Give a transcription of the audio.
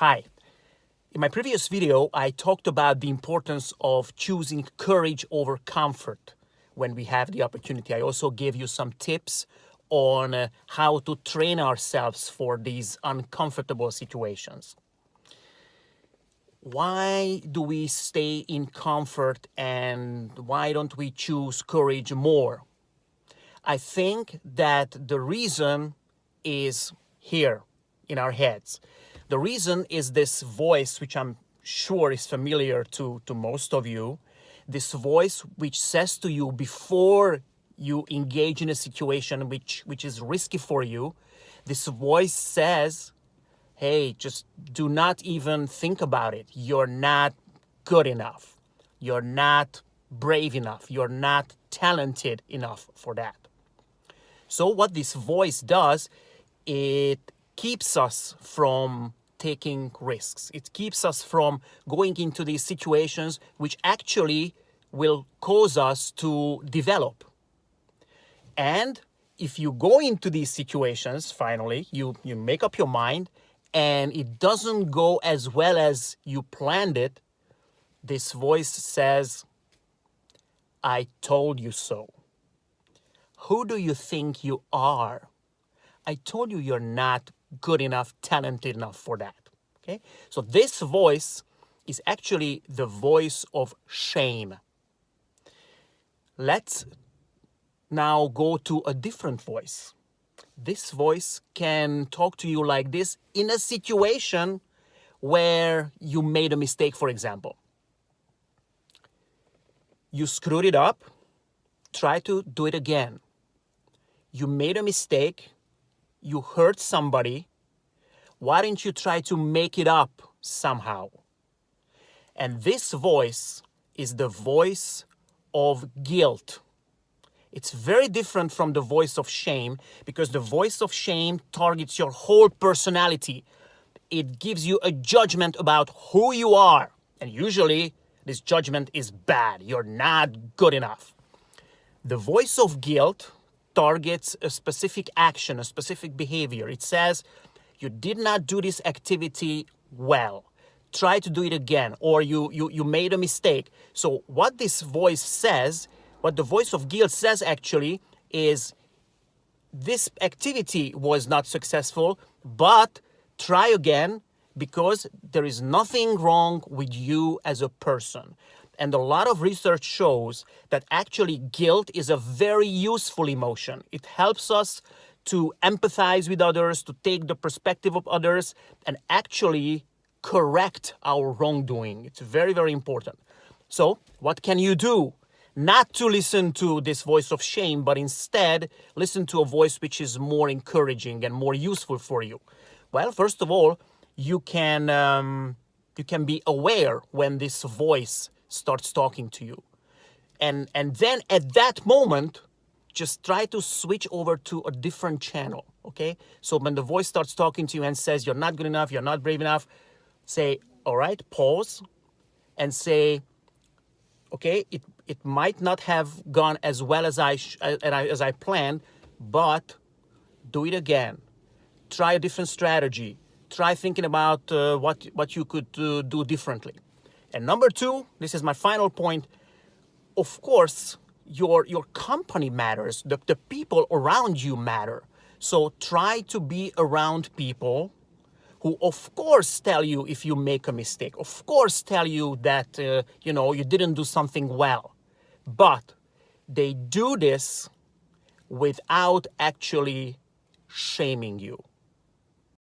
Hi. In my previous video, I talked about the importance of choosing courage over comfort when we have the opportunity. I also gave you some tips on uh, how to train ourselves for these uncomfortable situations. Why do we stay in comfort and why don't we choose courage more? I think that the reason is here in our heads. The reason is this voice, which I'm sure is familiar to, to most of you, this voice which says to you before you engage in a situation which, which is risky for you, this voice says, hey, just do not even think about it. You're not good enough. You're not brave enough. You're not talented enough for that. So what this voice does, it keeps us from taking risks. It keeps us from going into these situations which actually will cause us to develop. And if you go into these situations, finally, you, you make up your mind and it doesn't go as well as you planned it, this voice says, I told you so. Who do you think you are? I told you you're not good enough, talented enough for that. Okay? So this voice is actually the voice of shame. Let's now go to a different voice. This voice can talk to you like this in a situation where you made a mistake, for example. You screwed it up, try to do it again. You made a mistake, you hurt somebody, why don't you try to make it up somehow? And this voice is the voice of guilt. It's very different from the voice of shame because the voice of shame targets your whole personality. It gives you a judgment about who you are. And usually this judgment is bad. You're not good enough. The voice of guilt targets a specific action, a specific behavior. It says, you did not do this activity well. Try to do it again, or you, you, you made a mistake. So what this voice says what the voice of guilt says actually is this activity was not successful, but try again because there is nothing wrong with you as a person. And a lot of research shows that actually guilt is a very useful emotion. It helps us to empathize with others, to take the perspective of others, and actually correct our wrongdoing. It's very, very important. So what can you do not to listen to this voice of shame, but instead listen to a voice which is more encouraging and more useful for you? Well, first of all, you can, um, you can be aware when this voice starts talking to you. And, and then at that moment, just try to switch over to a different channel, okay? So when the voice starts talking to you and says, you're not good enough, you're not brave enough, say, all right, pause and say, okay, it, it might not have gone as well as I, as I planned, but do it again. Try a different strategy. Try thinking about uh, what, what you could uh, do differently. And number two, this is my final point, of course, your, your company matters. The, the people around you matter. So try to be around people who of course tell you if you make a mistake, of course tell you that, uh, you know, you didn't do something well. But they do this without actually shaming you.